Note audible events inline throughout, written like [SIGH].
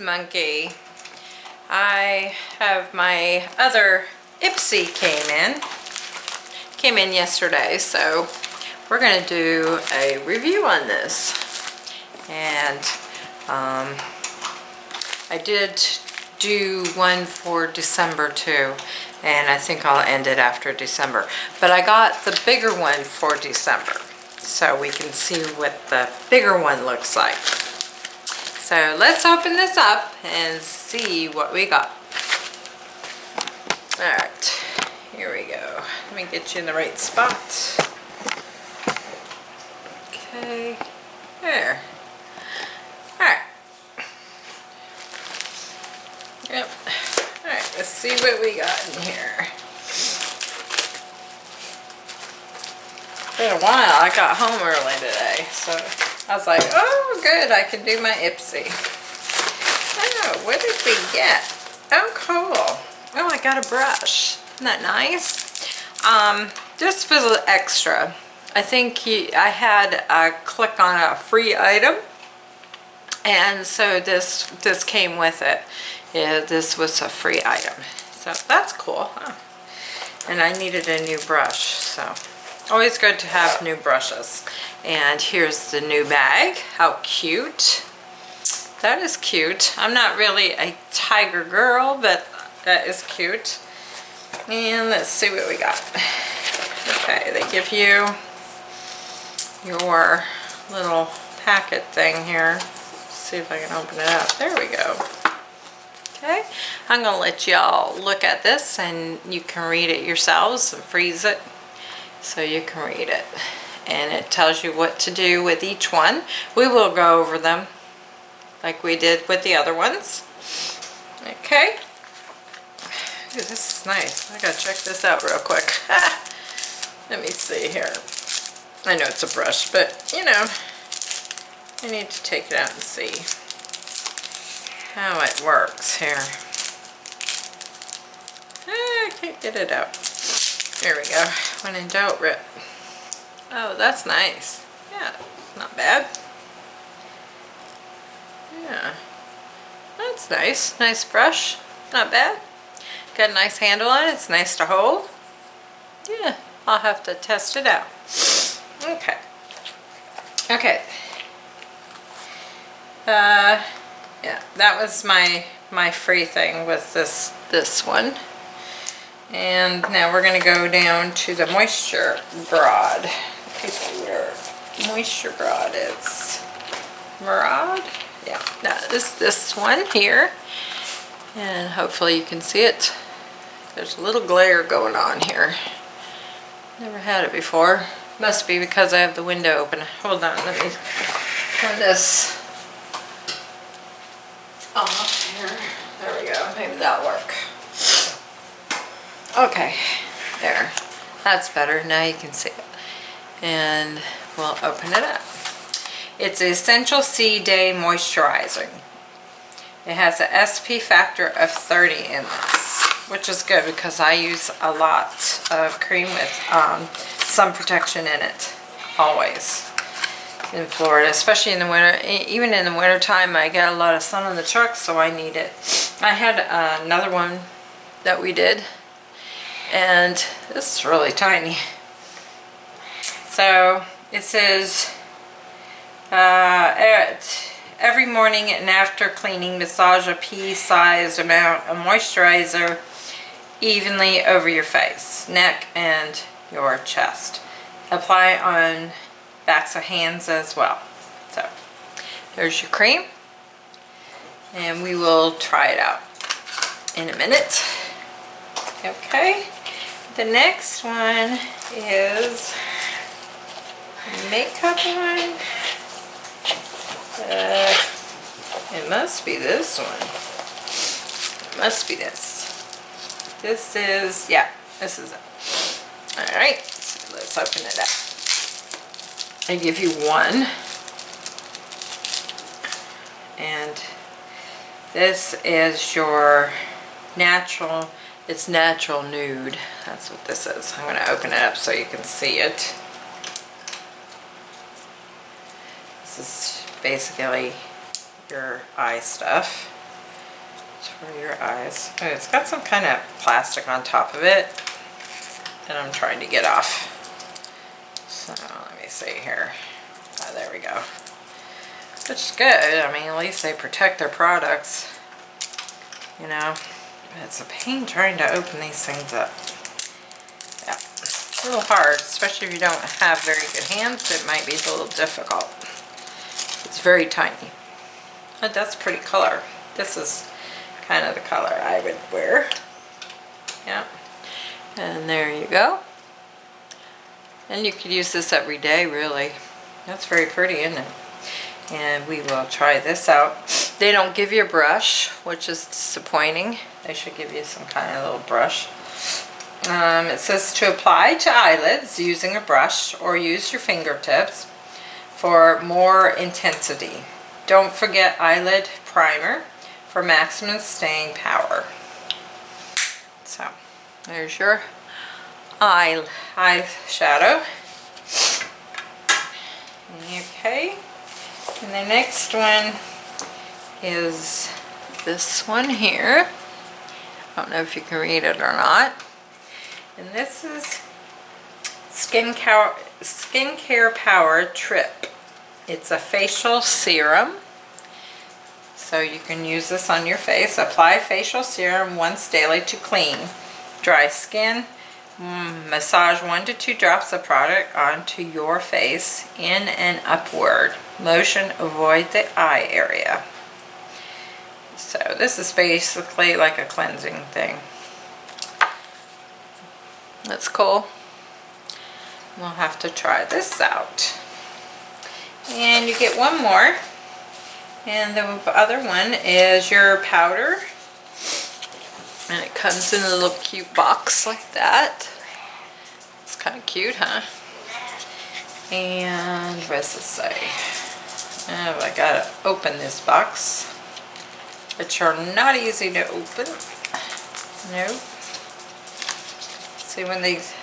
Monkey. I have my other Ipsy came in. Came in yesterday, so we're going to do a review on this. And um, I did do one for December too, and I think I'll end it after December. But I got the bigger one for December, so we can see what the bigger one looks like. So let's open this up and see what we got. All right, here we go. Let me get you in the right spot. Okay, there. All right. Yep. All right, let's see what we got in here. Been a while. I got home early today, so I was like, oh, good, I can do my Ipsy. Oh, what did we get? Oh, cool. Oh, I got a brush. Isn't that nice? Um, this was extra. I think he, I had a click on a free item, and so this this came with it. Yeah, this was a free item, so that's cool. Huh? And I needed a new brush, so always good to have new brushes. And here's the new bag. How cute. That is cute. I'm not really a tiger girl, but that is cute. And let's see what we got. Okay, they give you your little packet thing here. Let's see if I can open it up. There we go. Okay, I'm gonna let y'all look at this and you can read it yourselves and freeze it so you can read it. And it tells you what to do with each one. We will go over them like we did with the other ones. Okay. Ooh, this is nice. I gotta check this out real quick. [LAUGHS] Let me see here. I know it's a brush, but you know, I need to take it out and see how it works here. Ah, I can't get it out. There we go. When in doubt, rip. Oh, that's nice. Yeah, not bad. Yeah. That's nice. Nice brush. Not bad. Got a nice handle on it. It's nice to hold. Yeah, I'll have to test it out. Okay. Okay. Uh, yeah, that was my my free thing was this this one. And now we're going to go down to the Moisture Broad. See where Moisture Broad is. Murad? Yeah, that is this one here. And hopefully you can see it. There's a little glare going on here. Never had it before. Must be because I have the window open. Hold on, let me turn this off here. There we go. Maybe that'll work. Okay, there. That's better. Now you can see it. And we'll open it up. It's Essential C Day Moisturizing. It has an SP factor of 30 in this, which is good because I use a lot of cream with um, sun protection in it, always in Florida, especially in the winter. Even in the winter time, I get a lot of sun on the truck, so I need it. I had uh, another one that we did and this is really tiny. So it says uh, every morning and after cleaning massage a pea-sized amount of moisturizer evenly over your face, neck, and your chest. Apply on backs of hands as well. So there's your cream and we will try it out in a minute. Okay. The next one is makeup one. Uh, it must be this one. It must be this. This is, yeah, this is it. Alright, so let's open it up. I give you one. And this is your natural it's natural nude. That's what this is. I'm going to open it up so you can see it. This is basically your eye stuff. It's for your eyes. It's got some kind of plastic on top of it that I'm trying to get off. So let me see here. Oh, there we go. Which is good. I mean, at least they protect their products. You know, it's a pain trying to open these things up. Yeah, it's a little hard, especially if you don't have very good hands. It might be a little difficult. It's very tiny. But that's pretty color. This is kind of the color I would wear. Yeah. And there you go. And you could use this every day, really. That's very pretty, isn't it? And we will try this out. They don't give you a brush, which is disappointing. They should give you some kind of little brush. Um, it says to apply to eyelids using a brush or use your fingertips for more intensity. Don't forget eyelid primer for maximum staying power. So, there's your eye eyeshadow. Okay, and the next one is this one here. I don't know if you can read it or not. And this is Skincare, Skincare Power Trip. It's a facial serum. So you can use this on your face. Apply facial serum once daily to clean dry skin. Mm, massage one to two drops of product onto your face in and upward. Motion avoid the eye area. So this is basically like a cleansing thing. That's cool. We'll have to try this out. And you get one more. And the other one is your powder. And it comes in a little cute box like that. It's kind of cute, huh? And what does it say? Oh, I gotta open this box. Which are not easy to open. Nope. See when these,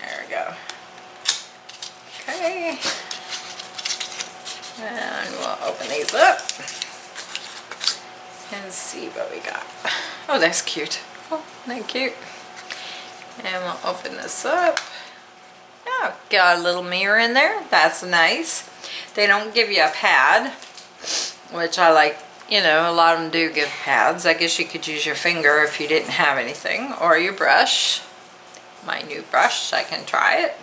there we go. Okay. And we'll open these up and see what we got. Oh, that's cute. Oh, that cute. And we'll open this up. Oh, got a little mirror in there. That's nice. They don't give you a pad, which I like. You know, a lot of them do give pads. I guess you could use your finger if you didn't have anything, or your brush. My new brush, I can try it.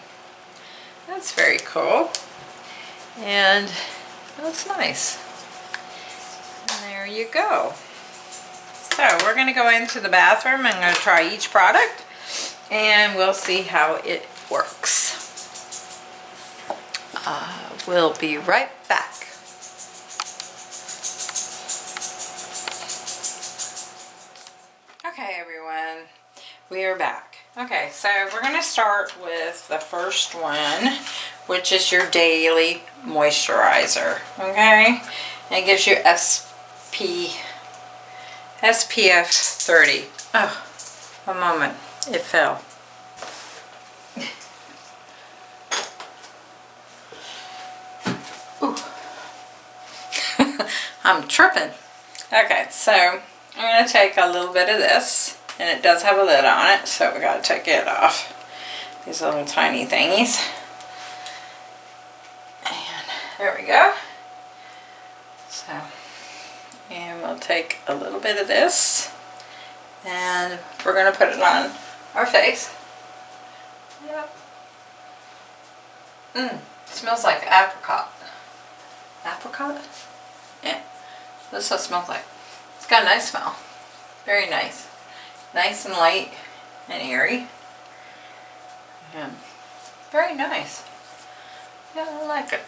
That's very cool. And that's nice. And there you go. So we're going to go into the bathroom. I'm going to try each product and we'll see how it works. Uh, we'll be right back. We are back. Okay, so we're going to start with the first one, which is your daily moisturizer, okay? And it gives you SP, SPF 30. Oh, a moment, it fell. [LAUGHS] I'm tripping. Okay, so I'm going to take a little bit of this and it does have a lid on it so we got to take it off. These little tiny thingies. And there we go. So and we'll take a little bit of this and we're going to put it on our face. Yep. Mmm smells like apricot. Apricot? Yeah. This is what it smells like. It's got a nice smell. Very nice nice and light and airy. And very nice. Yeah, I like it.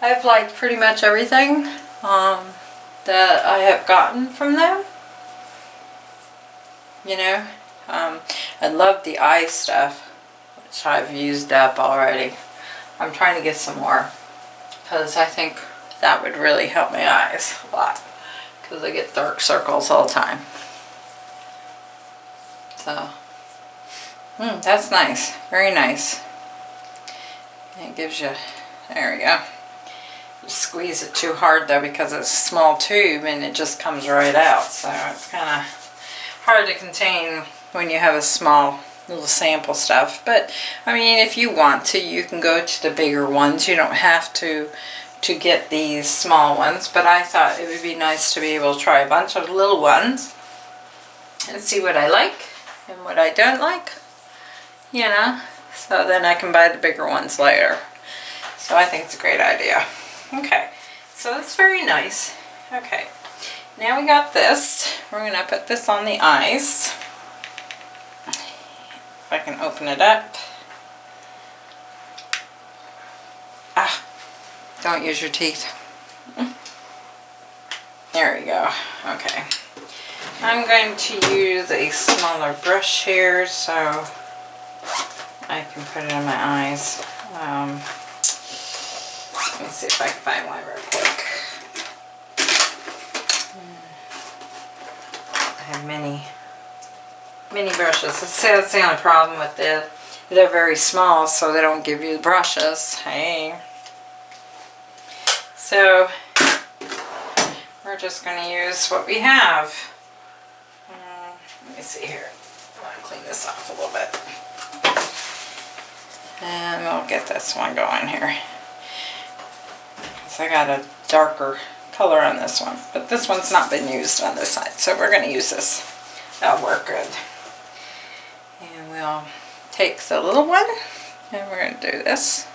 I've liked pretty much everything um, that I have gotten from them. You know, um, I love the eye stuff, which I've used up already. I'm trying to get some more because I think that would really help my eyes a lot because I get dark circles all the time. So, mm, that's nice. Very nice. It gives you, there we go. squeeze it too hard though because it's a small tube and it just comes right out. So it's kind of hard to contain when you have a small little sample stuff. But I mean, if you want to, you can go to the bigger ones. You don't have to to get these small ones, but I thought it would be nice to be able to try a bunch of little ones and see what I like and what I don't like, you know, so then I can buy the bigger ones later. So I think it's a great idea. Okay, so that's very nice. Okay, now we got this. We're gonna put this on the eyes. If I can open it up. Ah, don't use your teeth. There we go. Okay. I'm going to use a smaller brush here so I can put it in my eyes. Um, let me see if I can find one real quick. I have many, many brushes. That's, that's the only problem with the, they're very small so they don't give you the brushes. Hey. So we're just going to use what we have. Me see here. I want to clean this off a little bit. And we'll get this one going here. Because I got a darker color on this one. But this one's not been used on this side. So we're going to use this. That'll work good. And we'll take the little one. And we're going to do this.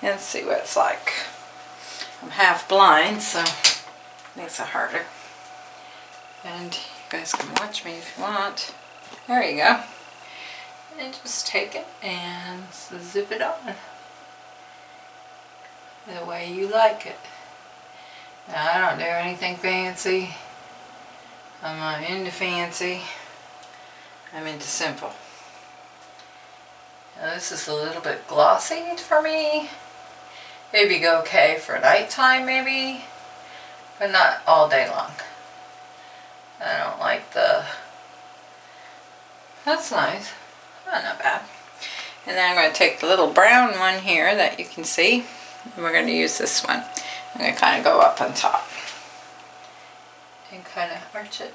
And see what it's like. I'm half blind, so it makes it harder. And you guys can watch me if you want. There you go. And just take it and zip it on. The way you like it. Now I don't do anything fancy. I'm not into fancy. I'm into simple. Now this is a little bit glossy for me. Maybe go okay for nighttime maybe, but not all day long. I don't like the, that's nice, not bad. And then I'm going to take the little brown one here that you can see, and we're going to use this one. I'm going to kind of go up on top and kind of arch it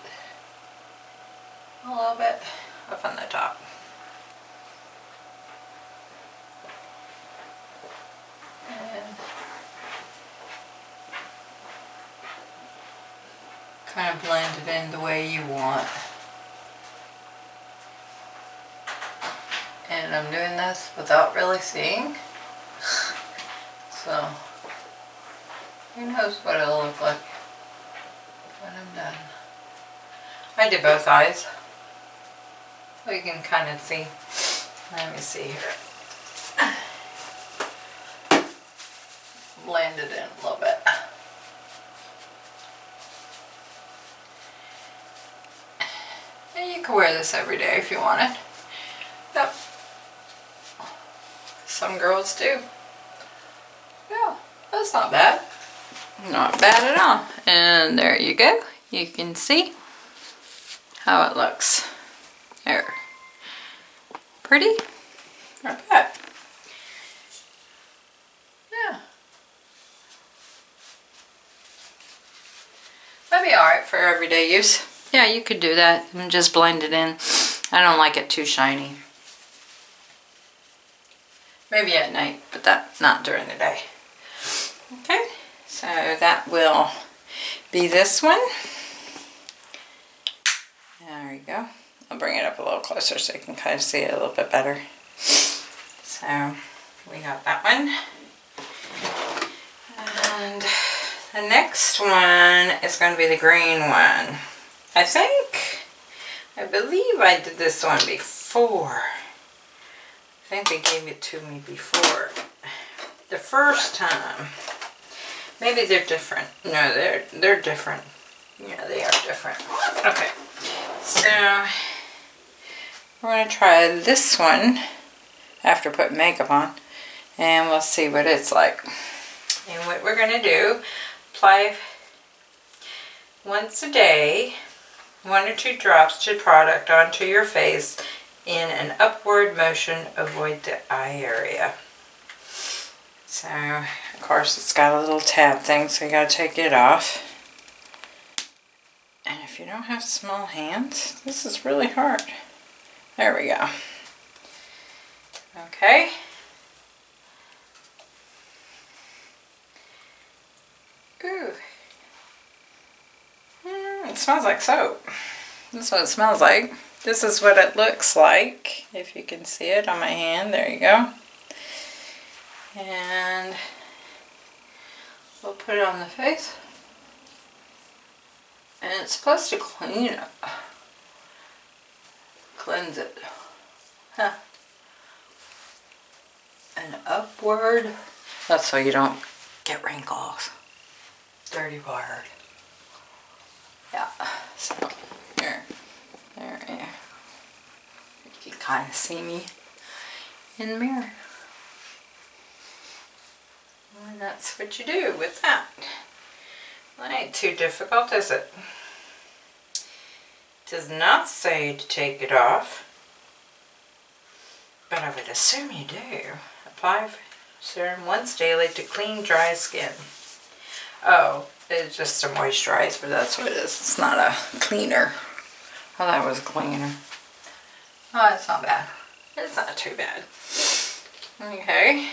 a little bit up on the top. And kind of blend it in the way you want. And I'm doing this without really seeing. [LAUGHS] So, who knows what it'll look like when I'm done. I did both eyes. So you can kind of see. Let me see [SIGHS] here. it in a little bit. [SIGHS] And you can wear this every day if you want it. Yep. Some girls do. Yeah, that's not bad. Not bad at all. And there you go. You can see how it looks. There. Pretty? Not bad. Yeah. That'd be alright for everyday use. Yeah, you could do that and just blend it in. I don't like it too shiny. Maybe at night, but that not during the day. Okay, so that will be this one. There you go. I'll bring it up a little closer so you can kind of see it a little bit better. So we got that one. And the next one is going to be the green one. I think, I believe I did this one before. I think they gave it to me before. The first time. Maybe they're different. No, they're they're different. Yeah, they are different. Okay. So we're to try this one after putting makeup on and we'll see what it's like. And what we're going to do, apply once a day, one or two drops to product onto your face in an upward motion, avoid the eye area. So, of course, it's got a little tab thing, so you gotta take it off. And if you don't have small hands, this is really hard. There we go. Okay. Ooh. Mm, it smells like soap. That's what it smells like. This is what it looks like, if you can see it on my hand. There you go. And we'll put it on the face. And it's supposed to clean it. Cleanse it. Huh. And upward. That's so you don't get wrinkles. Dirty word. Yeah. So here. There, there. You can kind of see me in the mirror. And that's what you do with that. That ain't too difficult, is it? Does not say to take it off, but I would assume you do. Apply serum once daily to clean dry skin. Oh, it's just a moisturizer, that's what it is. It's not a cleaner. Oh, that was a cleaner. Oh, it's not bad. It's not too bad. Okay.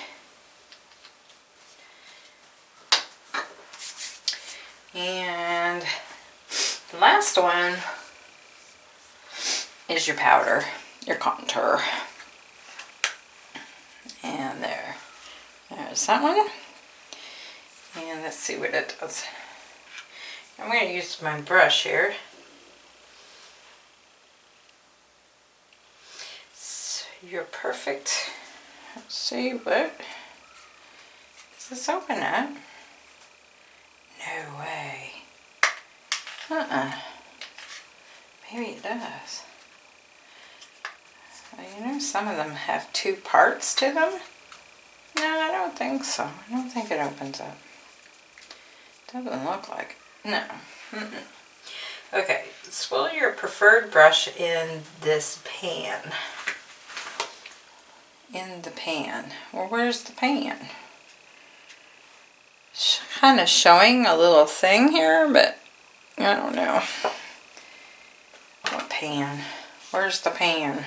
And the last one is your powder, your contour. And there, there's that one. And let's see what it does. I'm going to use my brush here. So you're perfect. Let's see what does this open up? No way. Uh-uh. Maybe it does. Well, you know, some of them have two parts to them. No, I don't think so. I don't think it opens up. Doesn't look like it. No. Mm -mm. Okay, swirl your preferred brush in this pan. In the pan. Well, where's the pan? kind of showing a little thing here, but I don't know. What pan? Where's the pan?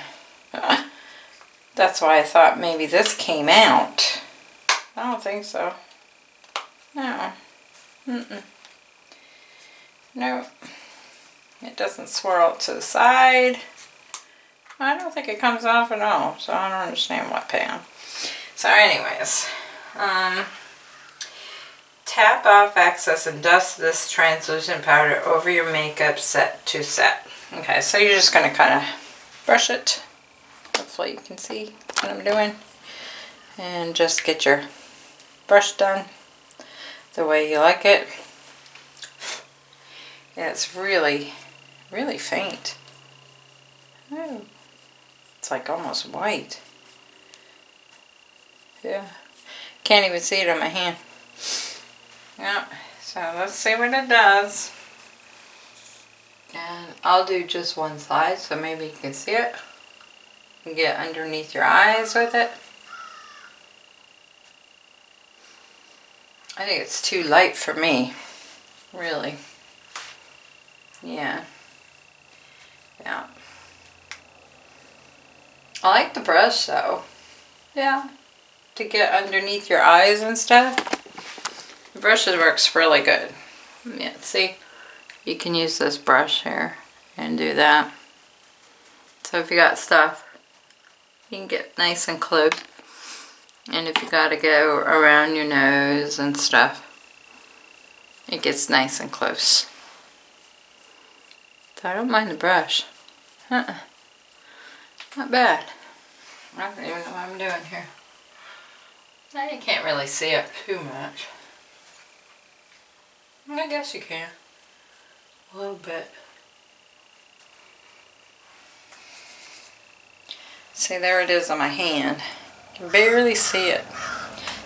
That's why I thought maybe this came out. I don't think so. No. Mm -mm. No. It doesn't swirl to the side. I don't think it comes off at all, so I don't understand what pan. So anyways, um, Tap off excess and dust this translucent powder over your makeup set to set. Okay, so you're just going to kind of brush it. Hopefully you can see what I'm doing. And just get your brush done the way you like it. Yeah, it's really, really faint. Oh, it's like almost white. Yeah, can't even see it on my hand. Yeah, so let's see what it does. And I'll do just one side so maybe you can see it. And get underneath your eyes with it. I think it's too light for me, really. Yeah. Yeah. I like the brush though. Yeah. To get underneath your eyes and stuff. The brush works really good. Yeah, see, you can use this brush here and do that. So if you got stuff, you can get nice and close. And if you got to go around your nose and stuff, it gets nice and close. So I don't mind the brush. Uh -uh. Not bad. I don't even know what I'm doing here. You can't really see it too much. I guess you can. A little bit. See, there it is on my hand. You can barely see it.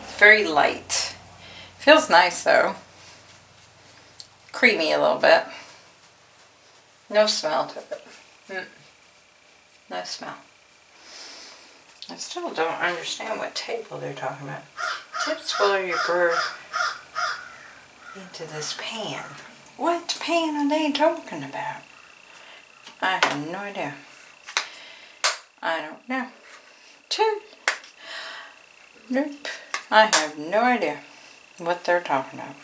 It's very light. Feels nice though. Creamy a little bit. No smell to it. Mm. No smell. I still don't understand what table they're talking about. tips will your brew into this pan? What pan are they talking about? I have no idea. I don't know. Two. Nope. I have no idea what they're talking about.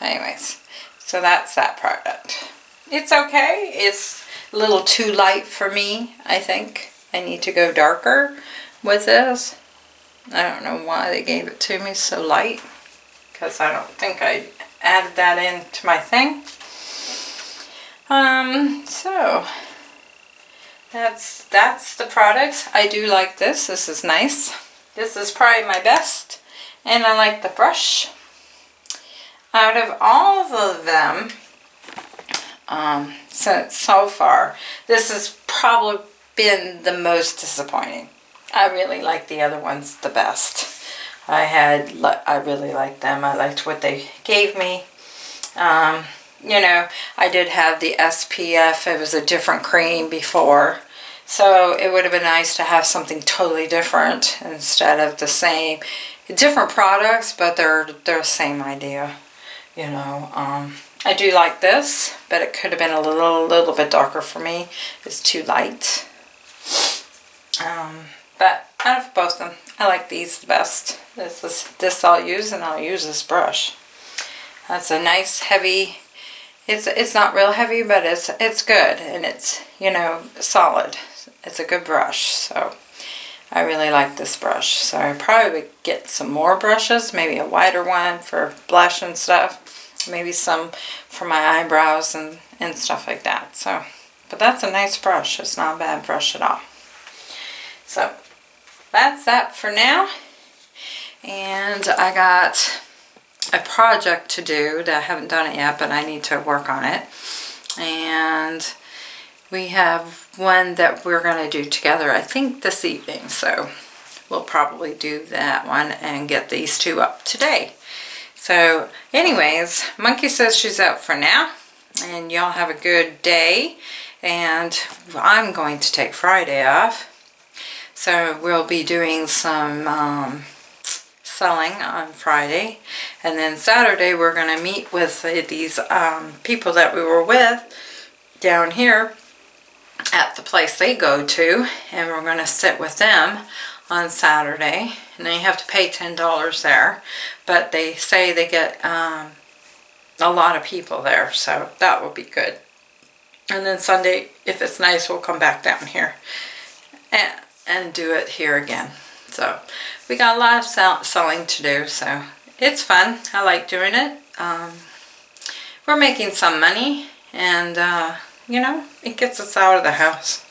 Anyways, so that's that product. It's okay. It's a little too light for me, I think. I need to go darker with this. I don't know why they gave it to me so light. Because I don't think I added that into my thing. Um, so that's that's the product. I do like this. This is nice. This is probably my best. And I like the brush. Out of all of them, um, so, so far, this is probably been the most disappointing. I really like the other ones the best. I had, I really liked them. I liked what they gave me. Um, you know, I did have the SPF. It was a different cream before. So it would have been nice to have something totally different instead of the same. Different products, but they're, they're the same idea. You know, um, I do like this, but it could have been a little, little bit darker for me. It's too light. Um, but out of both of them, I like these the best. This is this I'll use, and I'll use this brush. That's a nice heavy it's it's not real heavy, but it's it's good and it's you know solid. It's a good brush, so I really like this brush. So I probably would get some more brushes, maybe a wider one for blush and stuff, maybe some for my eyebrows and and stuff like that. So, but that's a nice brush. It's not a bad brush at all. So that's that for now. And I got a project to do that I haven't done it yet, but I need to work on it. And we have one that we're going to do together, I think this evening. So we'll probably do that one and get these two up today. So anyways, Monkey says she's out for now. And y'all have a good day. And I'm going to take Friday off. So we'll be doing some um, selling on Friday. And then Saturday we're going to meet with these um, people that we were with down here at the place they go to. And we're going to sit with them on Saturday. And they have to pay $10 there. But they say they get um, a lot of people there. So that will be good. And then Sunday, if it's nice, we'll come back down here and, and do it here again. So we got a lot of sell selling to do, so it's fun. I like doing it. Um, we're making some money, and uh, you know, it gets us out of the house.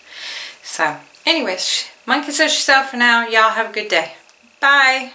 So anyways, Monkey says she's out for now. Y'all have a good day. Bye.